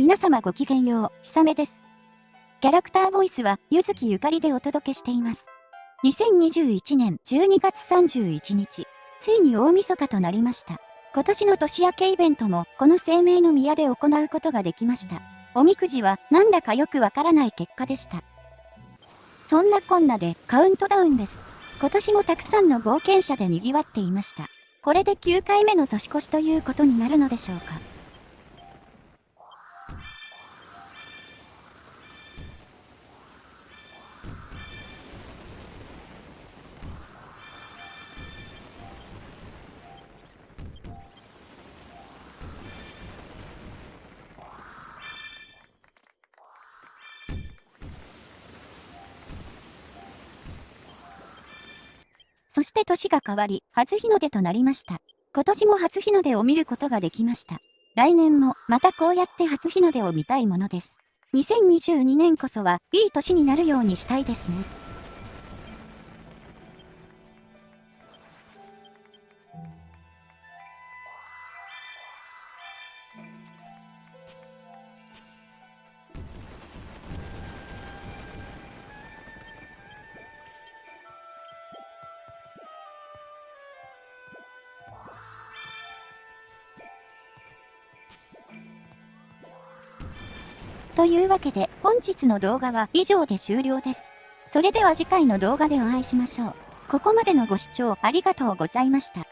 皆様ごきげんよう、ひさめです。キャラクターボイスは、ゆずきゆかりでお届けしています。2021年12月31日、ついに大晦日となりました。今年の年明けイベントも、この生命の宮で行うことができました。おみくじは、なんだかよくわからない結果でした。そんなこんなで、カウントダウンです。今年もたくさんの冒険者で賑わっていました。これで9回目の年越しということになるのでしょうか。そして年が変わり、初日の出となりました。今年も初日の出を見ることができました。来年もまたこうやって初日の出を見たいものです。2022年こそはいい年になるようにしたいですね。というわけで本日の動画は以上で終了です。それでは次回の動画でお会いしましょう。ここまでのご視聴ありがとうございました。